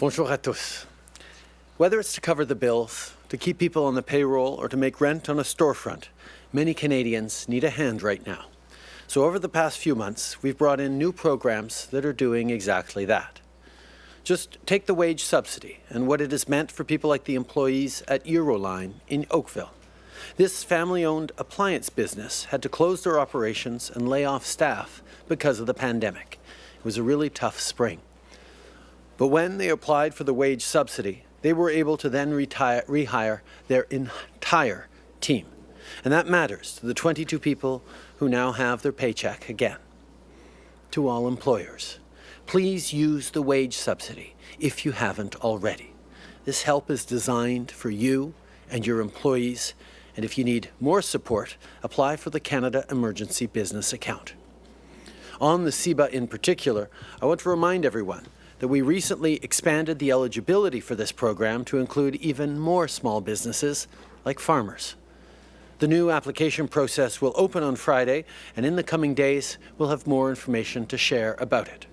Bonjour à tous. Whether it's to cover the bills, to keep people on the payroll, or to make rent on a storefront, many Canadians need a hand right now. So over the past few months, we've brought in new programs that are doing exactly that. Just take the wage subsidy and what it has meant for people like the employees at Euroline in Oakville. This family-owned appliance business had to close their operations and lay off staff because of the pandemic. It was a really tough spring. But when they applied for the wage subsidy, they were able to then retire, rehire their entire team. And that matters to the 22 people who now have their paycheck again. To all employers, please use the wage subsidy if you haven't already. This help is designed for you and your employees, and if you need more support, apply for the Canada Emergency Business Account. On the CEBA in particular, I want to remind everyone that we recently expanded the eligibility for this program to include even more small businesses like farmers. The new application process will open on Friday, and in the coming days, we'll have more information to share about it.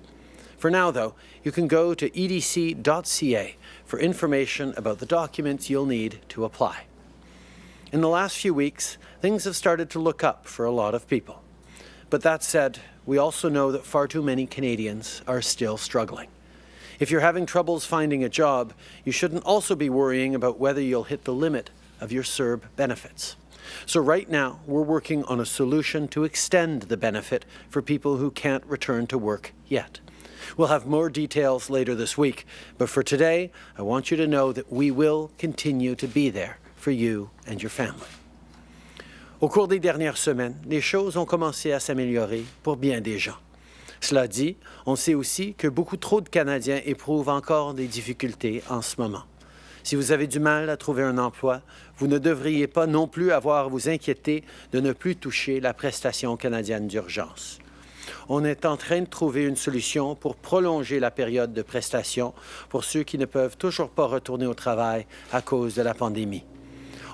For now, though, you can go to edc.ca for information about the documents you'll need to apply. In the last few weeks, things have started to look up for a lot of people. But that said, we also know that far too many Canadians are still struggling. If you're having troubles finding a job, you shouldn't also be worrying about whether you'll hit the limit of your CERB benefits. So right now, we're working on a solution to extend the benefit for people who can't return to work yet. We'll have more details later this week, but for today, I want you to know that we will continue to be there for you and your family. Au cours des dernières semaines, les choses ont commencé à s'améliorer pour bien des gens. Cela dit, on sait aussi que beaucoup trop de Canadiens éprouvent encore des difficultés en ce moment. Si vous avez du mal à trouver un emploi, vous ne devriez pas non plus avoir à vous inquiéter de ne plus toucher la prestation canadienne d'urgence. On est en train de trouver une solution pour prolonger la période de prestation pour ceux qui ne peuvent toujours pas retourner au travail à cause de la pandémie.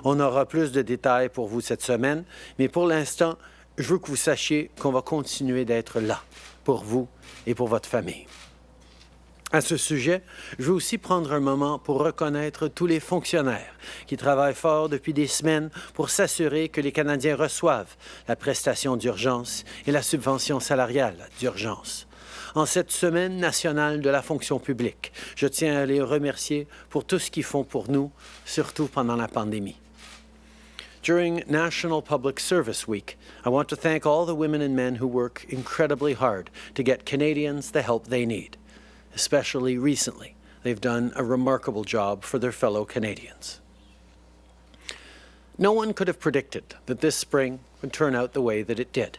On aura plus de détails pour vous cette semaine, mais pour l'instant, je veux que vous sachiez qu'on va continuer d'être là pour vous et pour votre famille. À ce sujet, je veux aussi prendre un moment pour reconnaître tous les fonctionnaires qui travaillent fort depuis des semaines pour s'assurer que les Canadiens reçoivent la prestation d'urgence et la subvention salariale d'urgence. En cette semaine nationale de la fonction publique, je tiens à les remercier pour tout ce qu'ils font pour nous, surtout pendant la pandémie. During National Public Service Week, I want to thank all the women and men who work incredibly hard to get Canadians the help they need. Especially recently, they've done a remarkable job for their fellow Canadians. No one could have predicted that this spring would turn out the way that it did.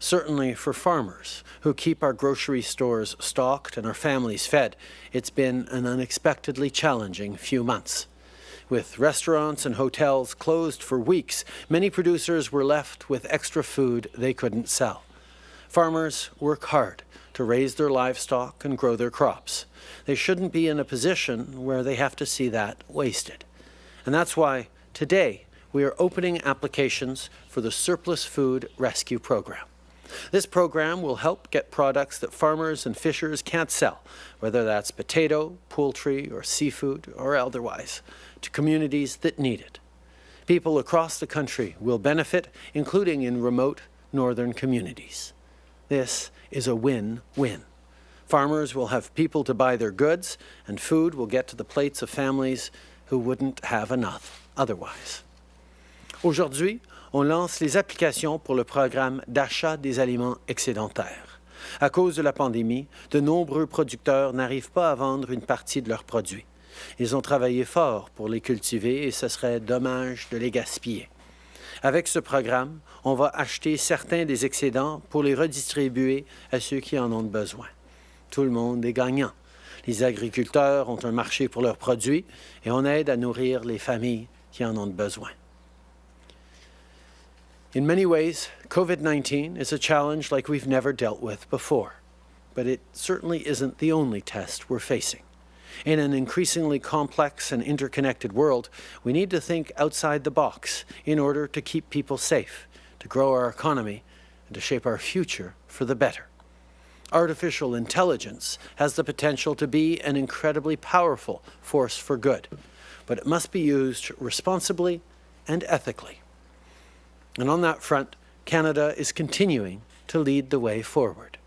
Certainly for farmers who keep our grocery stores stocked and our families fed, it's been an unexpectedly challenging few months. With restaurants and hotels closed for weeks, many producers were left with extra food they couldn't sell. Farmers work hard to raise their livestock and grow their crops. They shouldn't be in a position where they have to see that wasted. And that's why today we are opening applications for the Surplus Food Rescue Program. This program will help get products that farmers and fishers can't sell, whether that's potato, poultry, or seafood, or otherwise to communities that need it. People across the country will benefit, including in remote northern communities. This is a win-win. Farmers will have people to buy their goods, and food will get to the plates of families who wouldn't have enough otherwise. Aujourd'hui, on lance les applications pour le programme d'achat des aliments excédentaires. À cause de la pandémie, de nombreux producteurs n'arrivent pas à vendre une partie de leurs produits. Ils ont travaillé fort pour les cultiver et ce serait dommage de les gaspiller. Avec ce programme, on va acheter certains des excédents pour les redistribuer à ceux qui en ont besoin. Tout le monde est gagnant. Les agriculteurs ont un marché pour leurs produits et on aide à nourrir les familles qui en ont besoin. In many ways, COVID-19 is a challenge like we've never dealt with before, but it certainly isn't the only test we're facing. In an increasingly complex and interconnected world, we need to think outside the box in order to keep people safe, to grow our economy, and to shape our future for the better. Artificial intelligence has the potential to be an incredibly powerful force for good, but it must be used responsibly and ethically. And on that front, Canada is continuing to lead the way forward.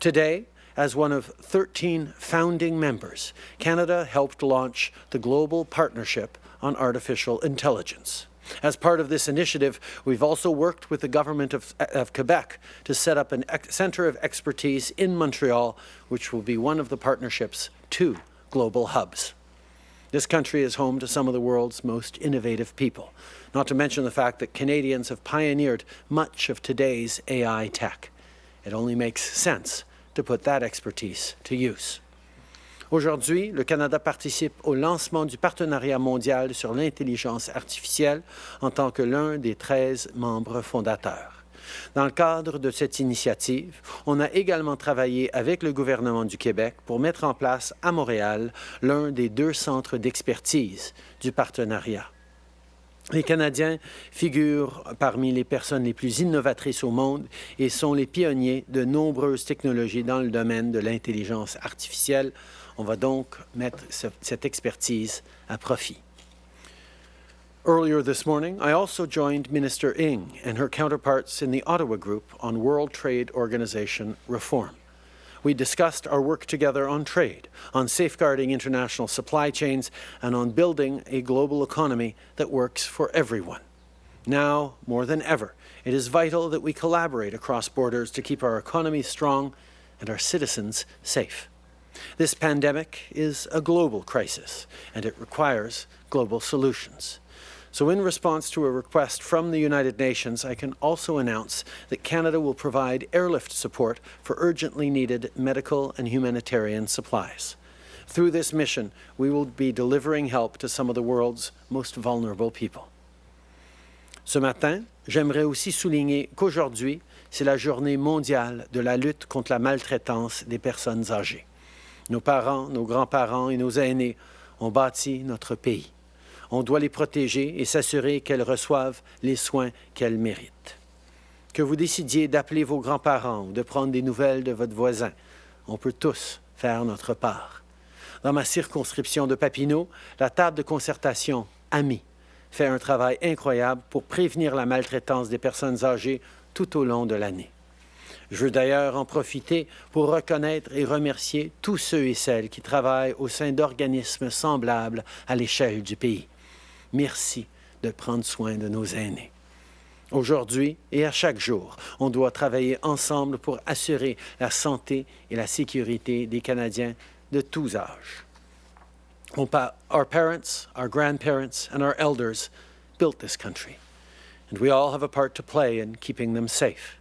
Today, as one of 13 founding members, Canada helped launch the Global Partnership on Artificial Intelligence. As part of this initiative, we've also worked with the Government of, of Quebec to set up a centre of expertise in Montreal, which will be one of the partnership's two global hubs. This country is home to some of the world's most innovative people, not to mention the fact that Canadians have pioneered much of today's AI tech. It only makes sense to put that expertise to use. Aujourd'hui, le Canada participe au lancement du partenariat mondial sur l'intelligence artificielle en tant que l'un des 13 membres fondateurs. Dans le cadre de cette initiative, on a également travaillé avec le gouvernement du Québec pour mettre en place à Montréal l'un des deux centres d'expertise du partenariat. Les Canadiens figurent parmi les personnes les plus innovatrices au monde et sont les pionniers de nombreuses technologies dans le domaine de l'intelligence artificielle, on va donc mettre cette expertise à profit. Earlier this morning, I also joined Minister Ng and her counterparts in the Ottawa Group on World Trade Organization reform. We discussed our work together on trade, on safeguarding international supply chains, and on building a global economy that works for everyone. Now, more than ever, it is vital that we collaborate across borders to keep our economy strong and our citizens safe. This pandemic is a global crisis, and it requires global solutions. So in response to a request from the United Nations, I can also announce that Canada will provide airlift support for urgently needed medical and humanitarian supplies. Through this mission, we will be delivering help to some of the world's most vulnerable people. Ce matin, j'aimerais aussi souligner qu'aujourd'hui, c'est la journée mondiale de la lutte contre la maltraitance des personnes âgées. Nos parents, nos grands-parents et nos aînés ont bâti notre pays. On doit les protéger et s'assurer qu'elles reçoivent les soins qu'elles méritent. Que vous décidiez d'appeler vos grands-parents ou de prendre des nouvelles de votre voisin, on peut tous faire notre part. Dans ma circonscription de Papineau, la table de concertation AMI fait un travail incroyable pour prévenir la maltraitance des personnes âgées tout au long de l'année. Je veux d'ailleurs en profiter pour reconnaître et remercier tous ceux et celles qui travaillent au sein d'organismes semblables à l'échelle du pays. Merci de prendre soin de nos aînés. Aujourd'hui et à chaque jour, on doit travailler ensemble pour assurer la santé et la sécurité des Canadiens de tous âges. Our parents, our grandparents, and our elders built this country, and we all have a part to play in keeping them safe.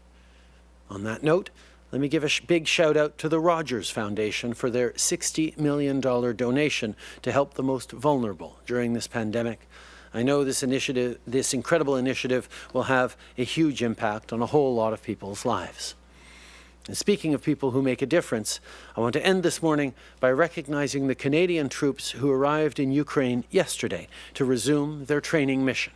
On that note, let me give a sh big shout out to the Rogers Foundation for their $60 million donation to help the most vulnerable during this pandemic. I know this initiative, this incredible initiative will have a huge impact on a whole lot of people's lives. And speaking of people who make a difference, I want to end this morning by recognizing the Canadian troops who arrived in Ukraine yesterday to resume their training mission.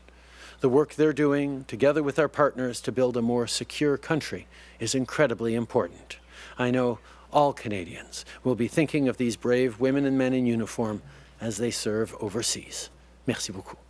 The work they're doing, together with our partners, to build a more secure country is incredibly important. I know all Canadians will be thinking of these brave women and men in uniform as they serve overseas. Merci beaucoup.